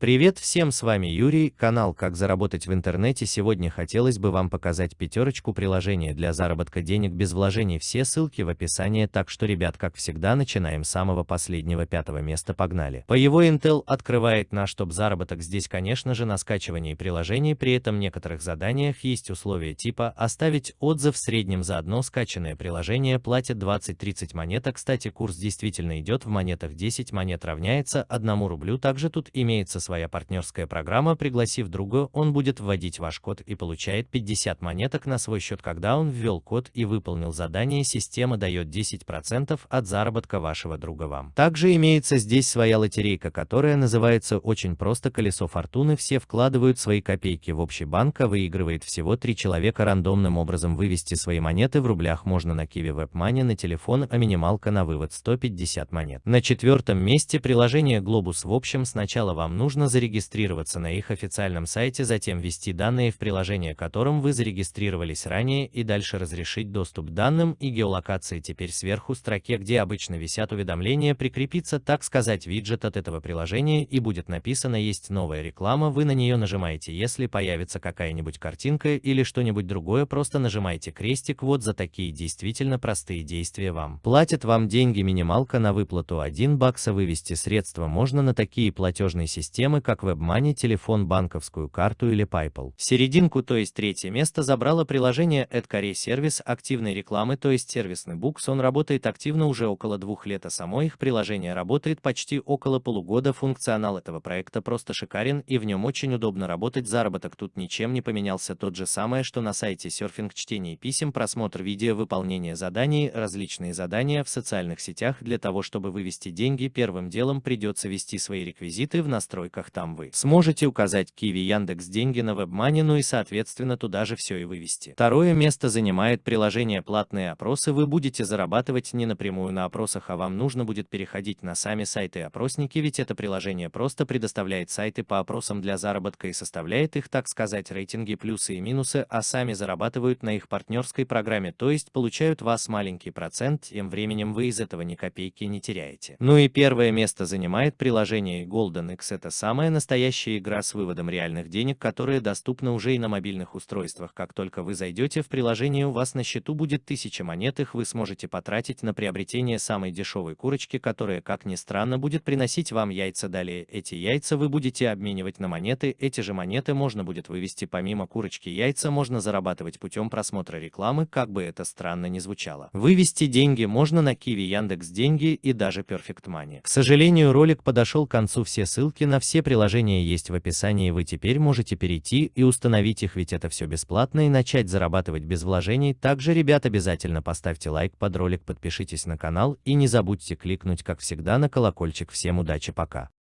Привет всем, с вами Юрий, канал «Как заработать в интернете». Сегодня хотелось бы вам показать пятерочку приложений для заработка денег без вложений. Все ссылки в описании, так что, ребят, как всегда, начинаем с самого последнего пятого места, погнали. По его Intel открывает наш топ-заработок. Здесь, конечно же, на скачивании приложений, при этом в некоторых заданиях есть условия типа оставить отзыв в среднем за одно скачанное приложение платят 20-30 монет. Кстати, курс действительно идет в монетах 10 монет равняется 1 рублю. Также тут имеется своя партнерская программа, пригласив друга, он будет вводить ваш код и получает 50 монеток на свой счет, когда он ввел код и выполнил задание, система дает 10% от заработка вашего друга вам. Также имеется здесь своя лотерейка, которая называется очень просто колесо фортуны, все вкладывают свои копейки в общий банк, а выигрывает всего 3 человека рандомным образом вывести свои монеты в рублях можно на Kiwi WebMoney на телефон, а минималка на вывод 150 монет. На четвертом месте приложение Globus в общем сначала вам нужно нужно зарегистрироваться на их официальном сайте, затем ввести данные в приложение, которым вы зарегистрировались ранее и дальше разрешить доступ к данным и геолокации. Теперь сверху строке, где обычно висят уведомления, прикрепится, так сказать, виджет от этого приложения и будет написано «Есть новая реклама», вы на нее нажимаете, если появится какая-нибудь картинка или что-нибудь другое, просто нажимаете крестик, вот за такие действительно простые действия вам. Платят вам деньги минималка на выплату 1 бакса, вывести средства можно на такие платежные системы, системы как WebMoney, телефон, банковскую карту или PayPal. Серединку, то есть третье место, забрало приложение AdCarry сервис активной рекламы, то есть сервисный букс. Он работает активно уже около двух лет, а само их приложение работает почти около полугода. Функционал этого проекта просто шикарен и в нем очень удобно работать. Заработок тут ничем не поменялся, тот же самое, что на сайте серфинг, чтение писем, просмотр видео, выполнение заданий, различные задания в социальных сетях. Для того, чтобы вывести деньги, первым делом придется ввести свои реквизиты в настройках настройках там вы сможете указать Киви Яндекс деньги на WebMoney, ну и соответственно туда же все и вывести. Второе место занимает приложение платные опросы. Вы будете зарабатывать не напрямую на опросах, а вам нужно будет переходить на сами сайты опросники, ведь это приложение просто предоставляет сайты по опросам для заработка и составляет их, так сказать, рейтинги плюсы и минусы, а сами зарабатывают на их партнерской программе, то есть получают вас маленький процент, тем временем вы из этого ни копейки не теряете. Ну и первое место занимает приложение Golden X, это сам Самая настоящая игра с выводом реальных денег, которая доступна уже и на мобильных устройствах. Как только вы зайдете в приложение, у вас на счету будет 1000 монет, их вы сможете потратить на приобретение самой дешевой курочки, которая, как ни странно, будет приносить вам яйца далее. Эти яйца вы будете обменивать на монеты, эти же монеты можно будет вывести помимо курочки яйца, можно зарабатывать путем просмотра рекламы, как бы это странно ни звучало. Вывести деньги можно на Kiwi, Яндекс Деньги и даже Perfect Money. К сожалению, ролик подошел к концу, все ссылки на все приложения есть в описании, вы теперь можете перейти и установить их, ведь это все бесплатно и начать зарабатывать без вложений. Также, ребят, обязательно поставьте лайк под ролик, подпишитесь на канал и не забудьте кликнуть, как всегда, на колокольчик. Всем удачи, пока!